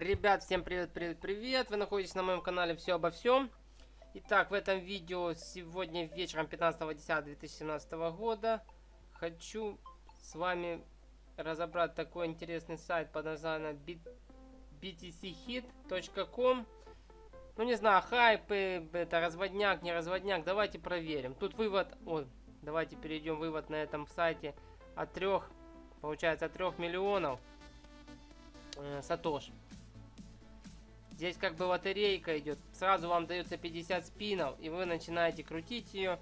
Ребят, всем привет, привет, привет! Вы находитесь на моем канале Все обо всем. Итак, в этом видео сегодня вечером 15.10.2017 года хочу с вами разобрать такой интересный сайт под названием btchit.com Ну, не знаю, хайпы, это разводняк, не разводняк, давайте проверим. Тут вывод, вот, давайте перейдем, вывод на этом сайте от трех, получается, от трех миллионов э, сатош. Здесь как бы лотерейка идет. Сразу вам дается 50 спинов, и вы начинаете крутить ее.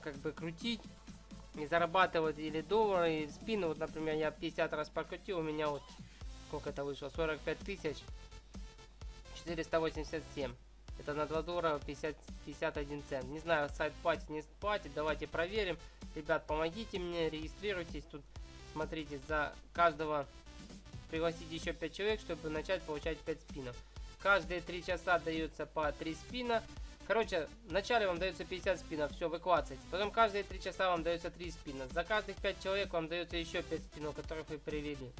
Как бы крутить. И зарабатывать или доллары, или спины. Вот, например, я 50 раз прокрутил, у меня вот сколько это вышло? 45 тысяч 487. Это на 2 доллара 50, 51 цент. Не знаю, сайт платит, не платит. Давайте проверим. Ребят, помогите мне, регистрируйтесь. Тут, смотрите, за каждого пригласить еще 5 человек, чтобы начать получать 5 спинов. Каждые 3 часа дается по 3 спина. Короче, вначале вам дается 50 спинов, все, вы клацаете. Потом каждые 3 часа вам дается 3 спина. За каждых 5 человек вам дается еще 5 спинов, которых вы привели.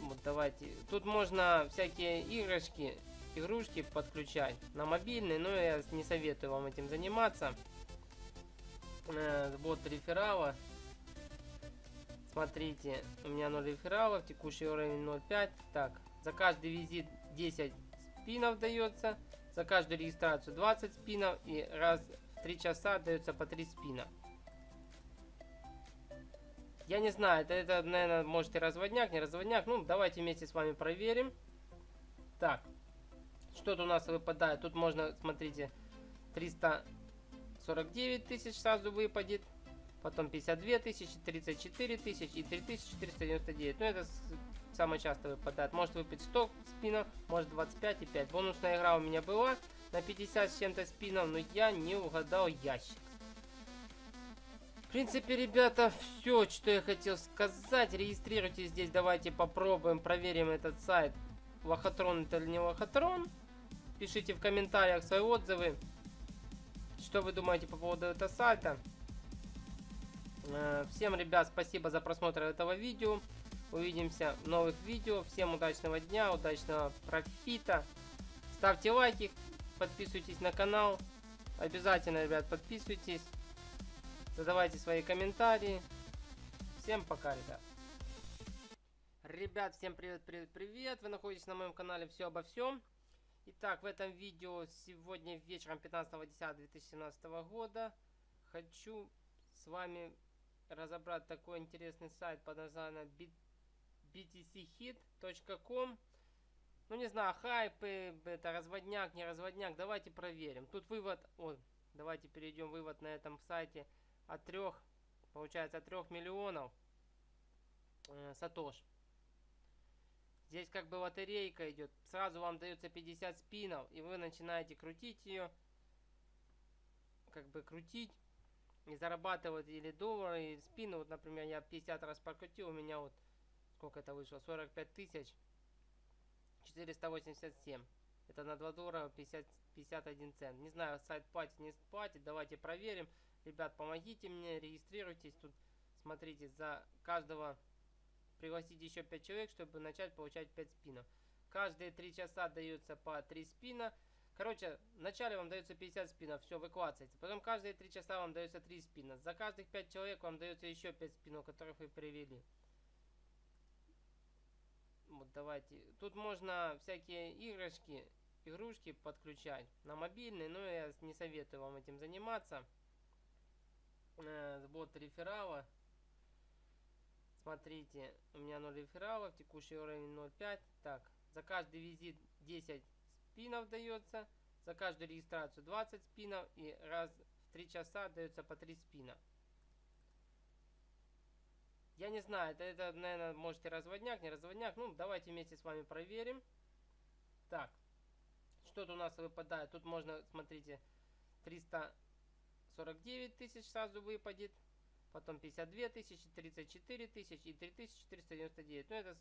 Вот давайте. Тут можно всякие игрушки, игрушки подключать на мобильный, но я не советую вам этим заниматься. Э, вот реферала. Смотрите, у меня 0 рефералов, текущий уровень 0.5. Так, за каждый визит 10 спинов дается, за каждую регистрацию 20 спинов и раз в 3 часа дается по 3 спина. Я не знаю, это, это, наверное, может и разводняк, не разводняк. Ну, давайте вместе с вами проверим. Так, что-то у нас выпадает. Тут можно, смотрите, 349 тысяч сразу выпадет потом 52 тысячи, 34 тысячи и 3499. Ну, это самое часто выпадает. Может выпить 100 спинов, может 25 и 5. Бонусная игра у меня была на 50 с чем-то спинов, но я не угадал ящик. В принципе, ребята, все, что я хотел сказать. Регистрируйтесь здесь, давайте попробуем, проверим этот сайт. Лохотрон это или не лохотрон. Пишите в комментариях свои отзывы. Что вы думаете по поводу этого сайта. Э, всем, ребят, спасибо за просмотр этого видео. Увидимся в новых видео. Всем удачного дня, удачного профита. Ставьте лайки, подписывайтесь на канал. Обязательно, ребят, подписывайтесь. Задавайте свои комментарии. Всем пока, ребят. Ребят, всем привет, привет, привет. Вы находитесь на моем канале Все обо всем. Итак, в этом видео сегодня вечером 15.10.2017 года хочу с вами разобрать такой интересный сайт под названием btchit.com. Ну, не знаю, хайпы, это разводняк, не разводняк. Давайте проверим. Тут вывод, вот, давайте перейдем, вывод на этом сайте от трех, получается, от трех миллионов э, сатош. Здесь как бы лотерейка идет. Сразу вам дается 50 спинов, и вы начинаете крутить ее. Как бы крутить и зарабатывать или доллары, или спины. Вот, например, я 50 раз прокрутил, у меня вот сколько это вышло? 45 тысяч 487. Это на 2 доллара 50, 51 цент. Не знаю, сайт платит, не платит. Давайте проверим. Ребят, помогите мне, регистрируйтесь. Тут, смотрите, за каждого пригласить еще 5 человек, чтобы начать получать 5 спинов. Каждые 3 часа дается по 3 спина. Короче, вначале вам дается 50 спинов, все, вы клацаете. Потом каждые 3 часа вам дается 3 спина. За каждых 5 человек вам дается еще 5 спинов, которых вы привели. Вот давайте. Тут можно всякие игрушки, игрушки подключать на мобильный, но я не советую вам этим заниматься. Э, вот реферала. Смотрите, у меня 0 рефералов, текущий уровень 0.5. Так, за каждый визит 10 спинов дается. За каждую регистрацию 20 спинов. И раз в 3 часа дается по 3 спина. Я не знаю, это, это, наверное, может и разводняк, не разводняк. Ну, давайте вместе с вами проверим. Так, что-то у нас выпадает. Тут можно, смотрите, 349 тысяч сразу выпадет. Потом 52 тысячи, 34 тысячи и 3499. Ну, это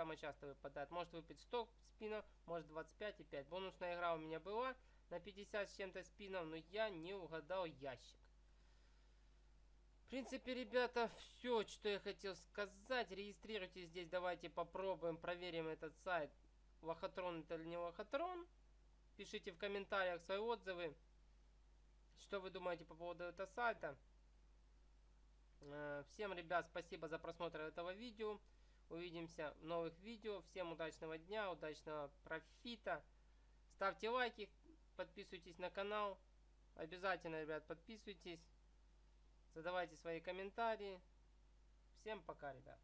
самое часто выпадает. Может выпить 100 спинов, может 25 и 5. Бонусная игра у меня была на 50 с чем-то спинов, но я не угадал ящик. В принципе, ребята, все, что я хотел сказать. Регистрируйтесь здесь, давайте попробуем, проверим этот сайт. Лохотрон это или не лохотрон. Пишите в комментариях свои отзывы. Что вы думаете по поводу этого сайта? Э, всем, ребят, спасибо за просмотр этого видео. Увидимся в новых видео. Всем удачного дня, удачного профита. Ставьте лайки, подписывайтесь на канал. Обязательно, ребят, подписывайтесь. Задавайте свои комментарии. Всем пока, ребят.